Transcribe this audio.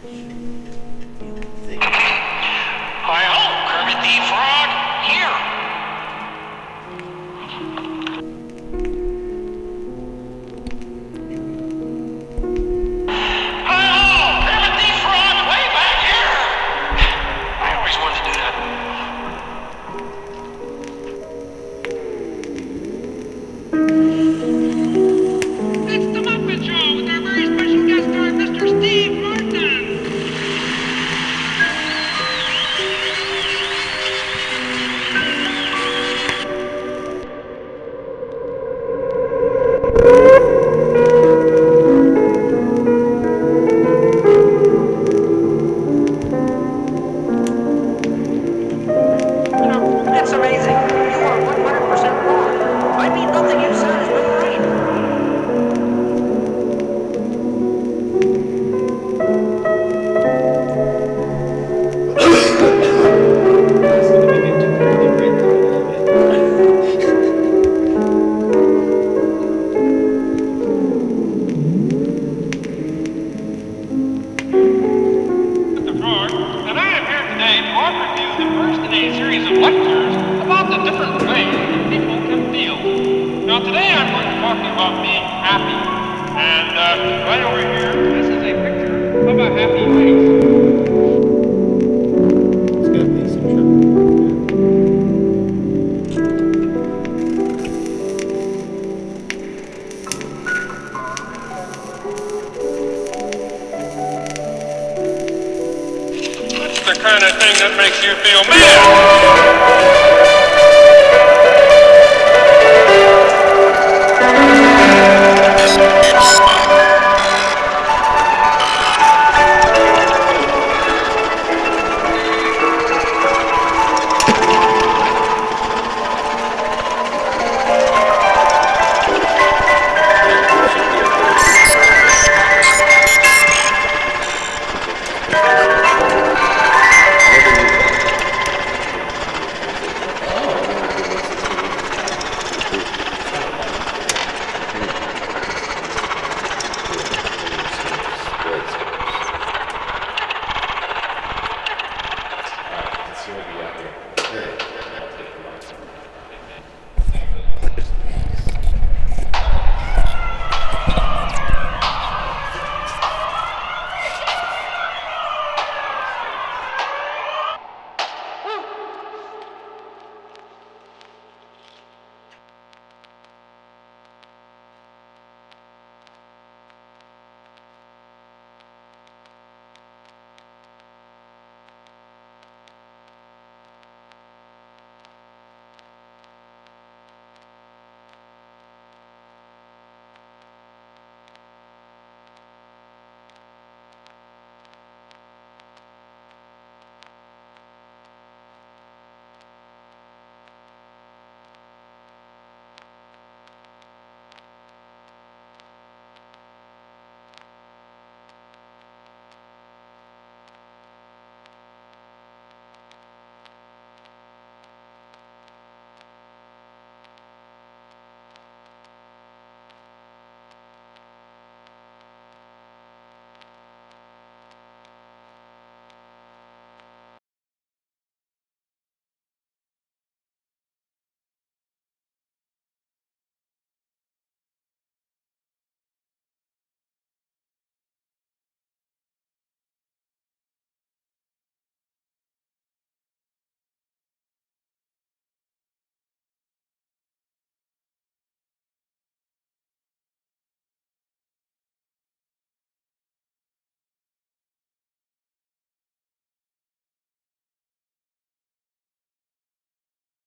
I hope Kermit the Frog. I'm going to talk to you about being happy. And uh, right over here, this is a picture of a happy face. It's got me some trouble. It's the kind of thing that makes you feel mad.